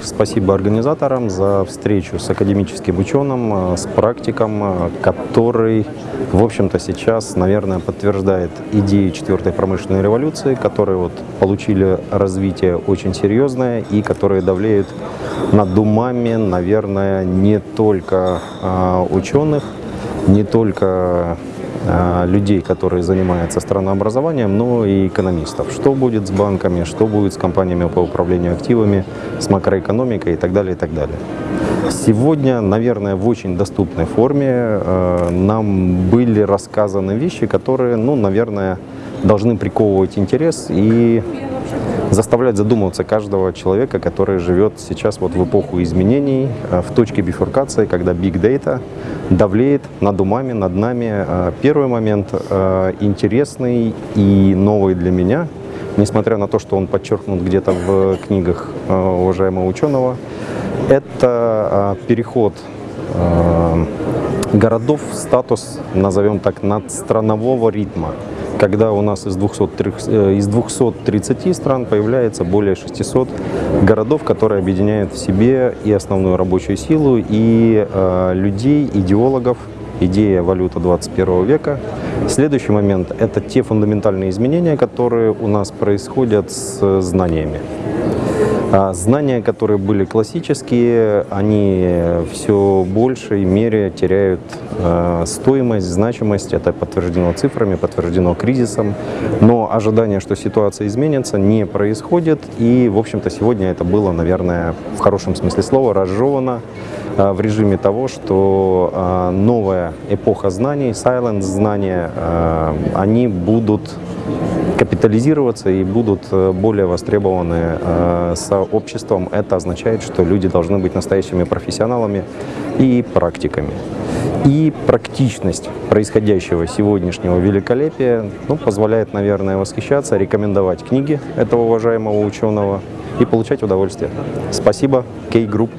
Спасибо организаторам за встречу с академическим ученым, э, с практиком, э, который, в общем-то, сейчас, наверное, подтверждает идеи четвертой промышленной революции, которые вот получили развитие очень серьезное и которые давлеют над умами, наверное, не только э, ученых, не только людей, которые занимаются странообразованием, но и экономистов. Что будет с банками, что будет с компаниями по управлению активами, с макроэкономикой и так далее, и так далее. Сегодня, наверное, в очень доступной форме э, нам были рассказаны вещи, которые, ну, наверное, должны приковывать интерес и заставлять задумываться каждого человека, который живет сейчас вот в эпоху изменений, э, в точке бифуркации, когда big data давлеет над умами, над нами. Э, первый момент э, интересный и новый для меня, несмотря на то, что он подчеркнут где-то в книгах уважаемого ученого, это переход городов в статус, назовем так, надстранового ритма когда у нас из, 200, э, из 230 стран появляется более 600 городов, которые объединяют в себе и основную рабочую силу, и э, людей, идеологов, идея валюта 21 века. Следующий момент – это те фундаментальные изменения, которые у нас происходят с знаниями. А знания, которые были классические, они все большей мере теряют э, стоимость, значимость. Это подтверждено цифрами, подтверждено кризисом. Но ожидание, что ситуация изменится, не происходит. И, в общем-то, сегодня это было, наверное, в хорошем смысле слова, разжевано э, в режиме того, что новая эпоха знаний, silence знания, они будут капитализироваться и будут э, более востребованы э, сообществом. Это означает, что люди должны быть настоящими профессионалами и практиками. И практичность происходящего сегодняшнего великолепия ну, позволяет, наверное, восхищаться, рекомендовать книги этого уважаемого ученого и получать удовольствие. Спасибо, K-Group.